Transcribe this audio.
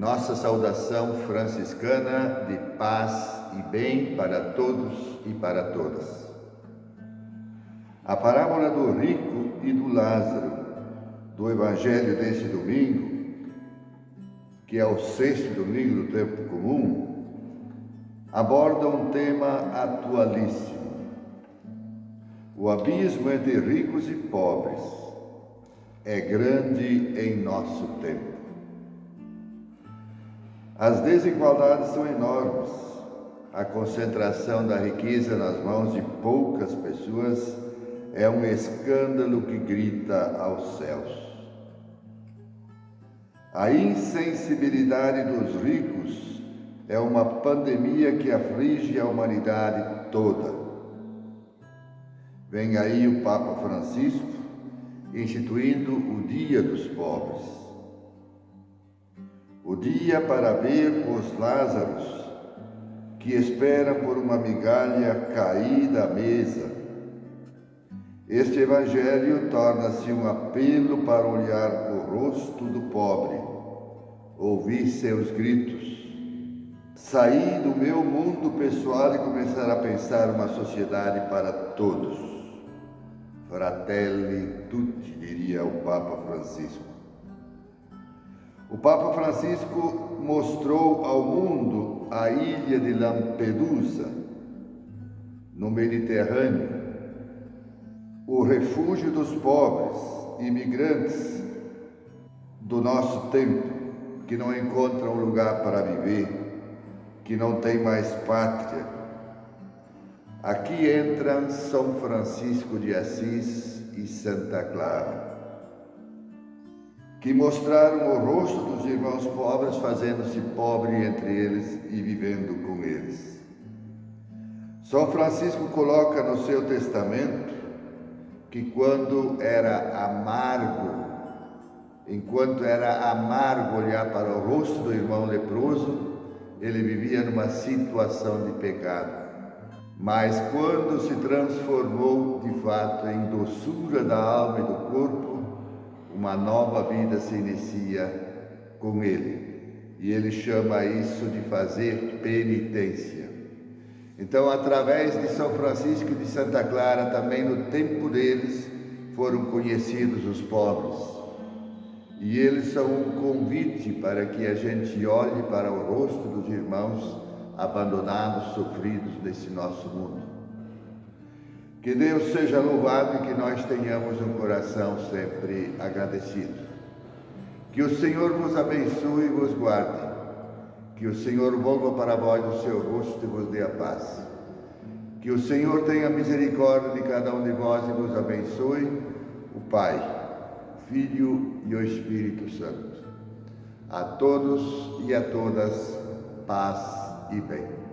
nossa saudação franciscana de paz e bem para todos e para todas. A parábola do rico e do Lázaro, do Evangelho deste domingo, que é o sexto domingo do tempo comum, aborda um tema atualíssimo. O abismo entre ricos e pobres é grande em nosso tempo. As desigualdades são enormes. A concentração da riqueza nas mãos de poucas pessoas é um escândalo que grita aos céus. A insensibilidade dos ricos é uma pandemia que aflige a humanidade toda. Vem aí o Papa Francisco instituindo o Dia dos Pobres dia para ver os Lázaros que esperam por uma migalha cair da mesa. Este Evangelho torna-se um apelo para olhar o rosto do pobre, ouvir seus gritos, sair do meu mundo pessoal e começar a pensar uma sociedade para todos. Fratelli tutti, diria o Papa Francisco. O Papa Francisco mostrou ao mundo a ilha de Lampedusa, no Mediterrâneo, o refúgio dos pobres, imigrantes do nosso tempo, que não encontram lugar para viver, que não têm mais pátria. Aqui entram São Francisco de Assis e Santa Clara que mostraram o rosto dos irmãos pobres, fazendo-se pobre entre eles e vivendo com eles. São Francisco coloca no seu testamento que quando era amargo, enquanto era amargo olhar para o rosto do irmão leproso, ele vivia numa situação de pecado. Mas quando se transformou de fato em doçura da alma e do corpo, uma nova vida se inicia com ele. E ele chama isso de fazer penitência. Então, através de São Francisco de Santa Clara, também no tempo deles, foram conhecidos os pobres. E eles são um convite para que a gente olhe para o rosto dos irmãos abandonados, sofridos desse nosso mundo. Que Deus seja louvado e que nós tenhamos um coração sempre agradecido. Que o Senhor vos abençoe e vos guarde. Que o Senhor volva para vós o seu rosto e vos dê a paz. Que o Senhor tenha misericórdia de cada um de vós e vos abençoe, o Pai, o Filho e o Espírito Santo. A todos e a todas, paz e bem.